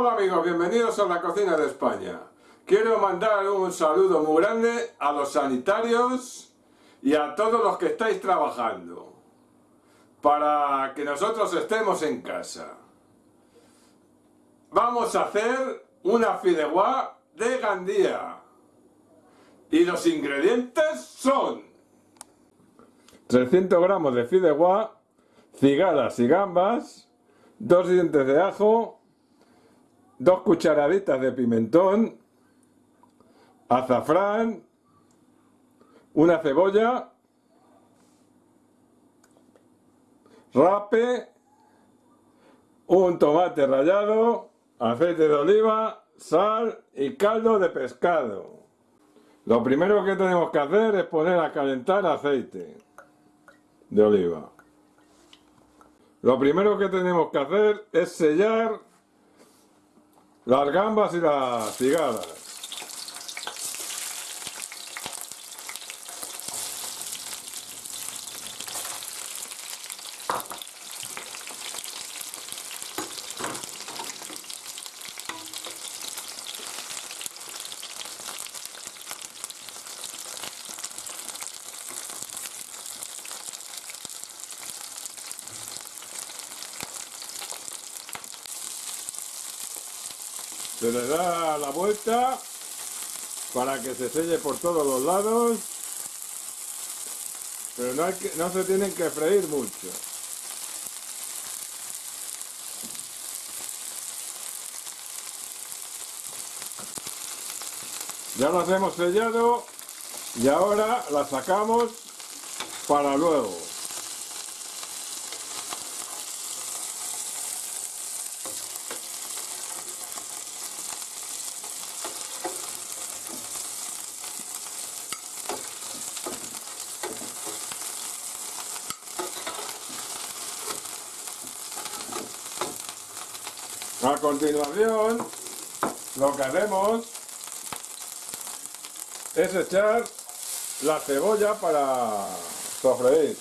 Hola amigos, bienvenidos a la cocina de España. Quiero mandar un saludo muy grande a los sanitarios y a todos los que estáis trabajando para que nosotros estemos en casa. Vamos a hacer una fideuá de Gandía y los ingredientes son 300 gramos de fideuá, cigalas y gambas, dos dientes de ajo, dos cucharaditas de pimentón, azafrán, una cebolla, rape, un tomate rallado, aceite de oliva, sal y caldo de pescado. Lo primero que tenemos que hacer es poner a calentar aceite de oliva. Lo primero que tenemos que hacer es sellar las gambas y las cigadas. Se le da la vuelta para que se selle por todos los lados. Pero no, no se tienen que freír mucho. Ya las hemos sellado y ahora las sacamos para luego. A continuación, lo que hacemos es echar la cebolla para sofreír.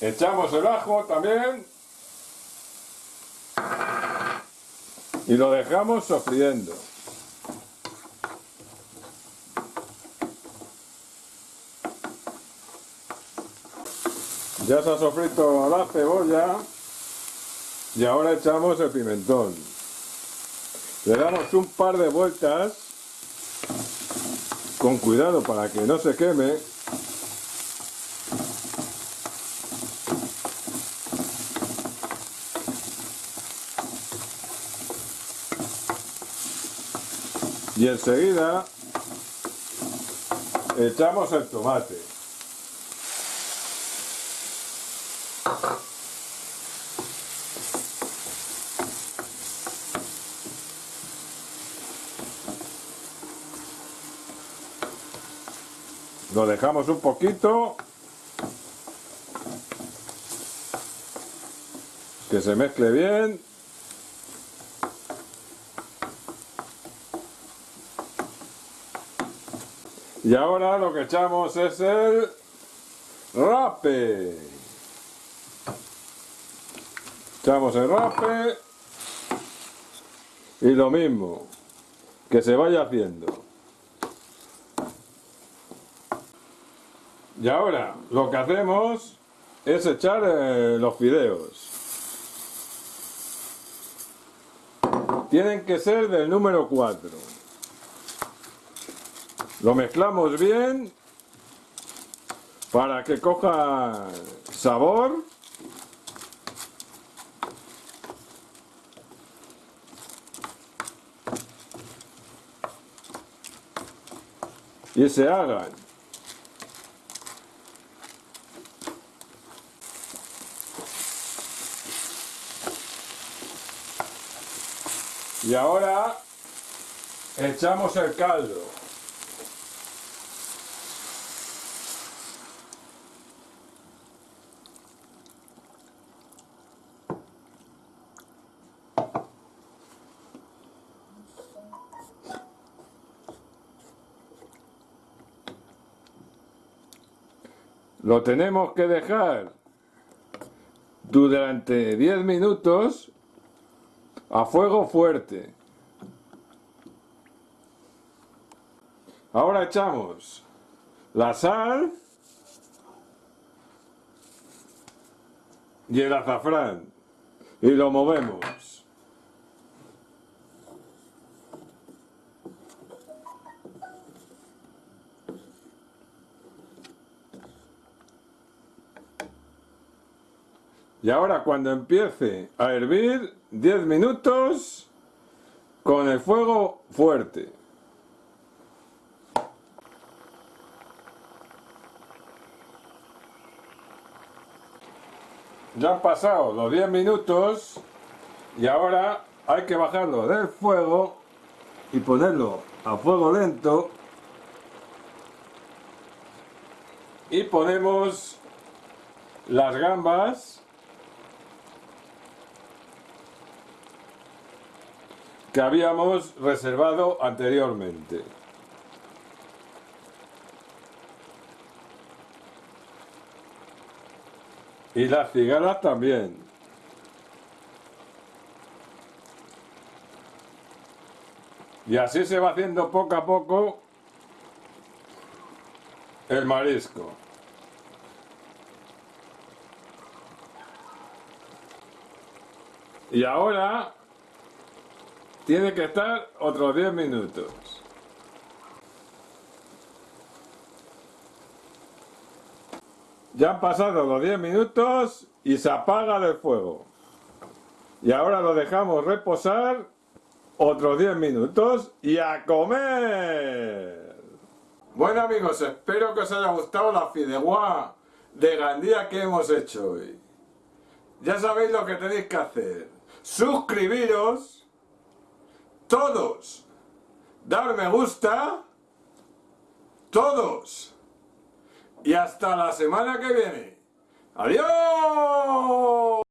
Echamos el ajo también y lo dejamos sofriendo. Ya se ha sofrito la cebolla y ahora echamos el pimentón. Le damos un par de vueltas con cuidado para que no se queme y enseguida echamos el tomate. Lo dejamos un poquito que se mezcle bien Y ahora lo que echamos es el rape. Echamos el rape y lo mismo, que se vaya haciendo. Y ahora lo que hacemos es echar eh, los fideos. Tienen que ser del número 4. Lo mezclamos bien para que coja sabor. Y se hagan. Y ahora echamos el caldo. Lo tenemos que dejar durante 10 minutos a fuego fuerte. Ahora echamos la sal y el azafrán y lo movemos. Y ahora cuando empiece a hervir, 10 minutos con el fuego fuerte. Ya han pasado los 10 minutos y ahora hay que bajarlo del fuego y ponerlo a fuego lento y ponemos las gambas que habíamos reservado anteriormente. Y las cigarras también. Y así se va haciendo poco a poco el marisco. Y ahora tiene que estar otros 10 minutos. Ya han pasado los 10 minutos y se apaga el fuego. Y ahora lo dejamos reposar otros 10 minutos y a comer. Bueno amigos, espero que os haya gustado la fideuá de Gandía que hemos hecho hoy. Ya sabéis lo que tenéis que hacer. Suscribiros todos, dar me gusta, todos. Y hasta la semana que viene. ¡Adiós!